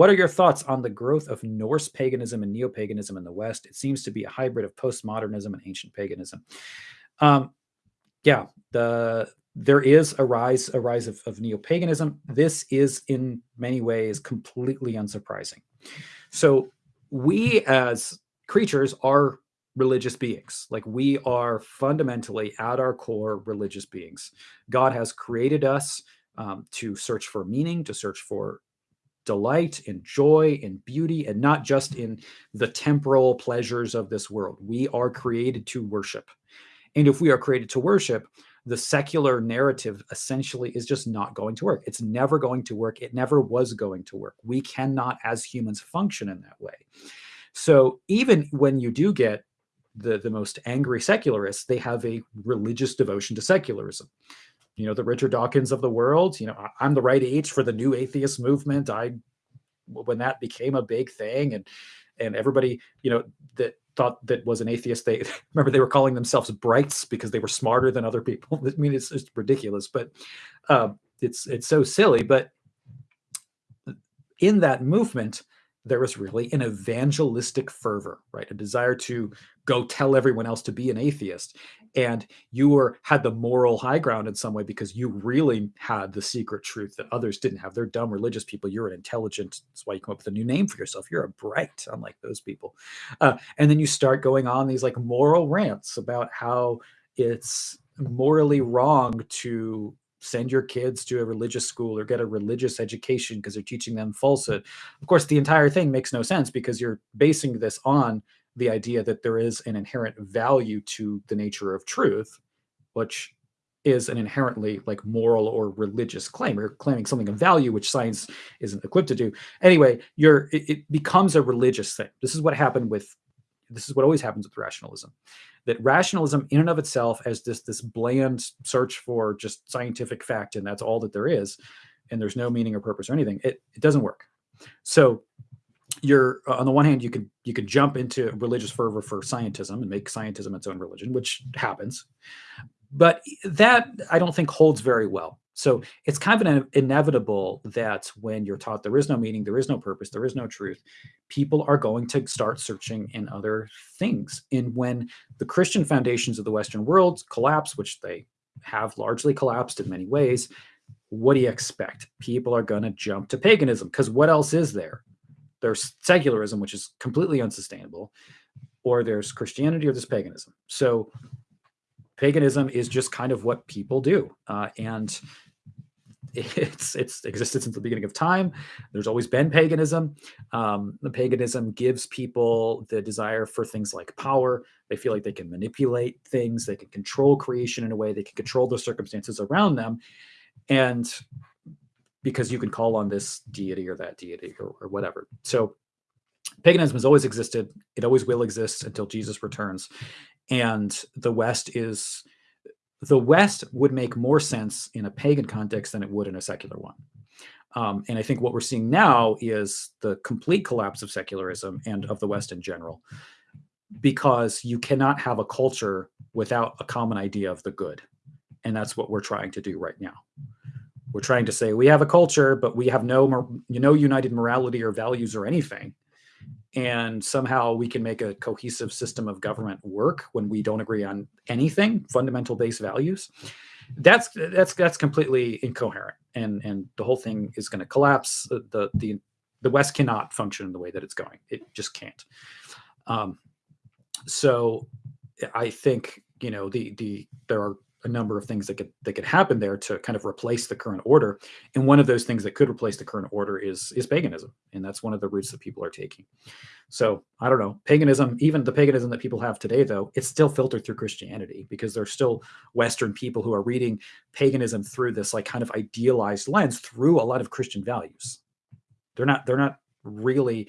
what are your thoughts on the growth of Norse paganism and neo-paganism in the West? It seems to be a hybrid of postmodernism and ancient paganism. Um, yeah, the there is a rise a rise of, of neo-paganism. This is in many ways completely unsurprising. So we as creatures are religious beings. Like we are fundamentally at our core religious beings. God has created us um, to search for meaning, to search for delight in joy and beauty and not just in the temporal pleasures of this world. We are created to worship. And if we are created to worship, the secular narrative essentially is just not going to work. It's never going to work. It never was going to work. We cannot, as humans, function in that way. So even when you do get the, the most angry secularists, they have a religious devotion to secularism. You know, the Richard Dawkins of the world, you know, I'm the right age for the new atheist movement. I, when that became a big thing and, and everybody, you know, that thought that was an atheist, they remember they were calling themselves brights because they were smarter than other people. I mean, it's just ridiculous, but uh, it's, it's so silly. But in that movement, there was really an evangelistic fervor, right? A desire to go tell everyone else to be an atheist. And you were had the moral high ground in some way because you really had the secret truth that others didn't have. They're dumb religious people. You're an intelligent. That's why you come up with a new name for yourself. You're a bright, unlike those people. Uh, and then you start going on these like moral rants about how it's morally wrong to send your kids to a religious school or get a religious education because they're teaching them falsehood. Of course, the entire thing makes no sense because you're basing this on the idea that there is an inherent value to the nature of truth, which is an inherently like moral or religious claim. Or claiming something of value which science isn't equipped to do. Anyway you're it, it becomes a religious thing. This is what happened with this is what always happens with rationalism that rationalism in and of itself as this this bland search for just scientific fact and that's all that there is and there's no meaning or purpose or anything it, it doesn't work. So you're uh, on the one hand you could you could jump into religious fervor for scientism and make scientism its own religion which happens. But eh, that i don't think holds very well so it's kind of inevitable that when you're taught there is no meaning, there is no purpose, there is no truth, people are going to start searching in other things. And when the Christian foundations of the Western world collapse, which they have largely collapsed in many ways, what do you expect? People are going to jump to paganism because what else is there? There's secularism, which is completely unsustainable, or there's Christianity or there's paganism. So paganism is just kind of what people do. Uh, and it's it's existed since the beginning of time. There's always been paganism. Um, the paganism gives people the desire for things like power. They feel like they can manipulate things. They can control creation in a way. They can control the circumstances around them, and because you can call on this deity or that deity or, or whatever. So paganism has always existed. It always will exist until Jesus returns, and the West is the West would make more sense in a pagan context than it would in a secular one. Um, and I think what we're seeing now is the complete collapse of secularism and of the West in general, because you cannot have a culture without a common idea of the good. And that's what we're trying to do right now. We're trying to say we have a culture, but we have no, you know, united morality or values or anything and somehow we can make a cohesive system of government work when we don't agree on anything fundamental base values that's that's that's completely incoherent. And and the whole thing is going to collapse the the the west cannot function in the way that it's going. It just can't. Um so i think you know the the there are a number of things that could that could happen there to kind of replace the current order. And one of those things that could replace the current order is is paganism, and that's one of the routes that people are taking. So I don't know paganism, even the paganism that people have today, though, it's still filtered through Christianity because there's still Western people who are reading paganism through this like kind of idealized lens through a lot of Christian values. They're not they're not really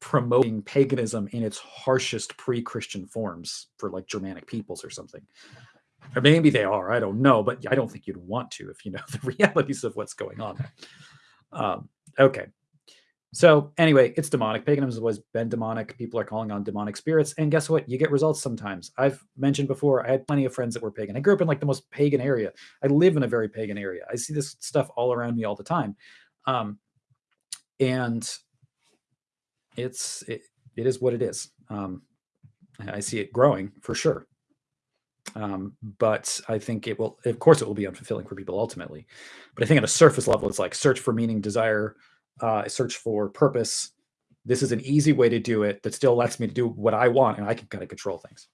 promoting paganism in its harshest pre-Christian forms for like Germanic peoples or something. Or maybe they are. I don't know, but I don't think you'd want to if you know the realities of what's going on. Um, okay. So anyway, it's demonic. Paganism has always been demonic. People are calling on demonic spirits. And guess what? You get results sometimes. I've mentioned before, I had plenty of friends that were pagan. I grew up in like the most pagan area. I live in a very pagan area. I see this stuff all around me all the time. Um, and it's it, it is what it is. Um, I see it growing for sure. Um, but I think it will, of course, it will be unfulfilling for people ultimately. But I think at a surface level, it's like search for meaning, desire, uh, search for purpose. This is an easy way to do it that still lets me do what I want, and I can kind of control things.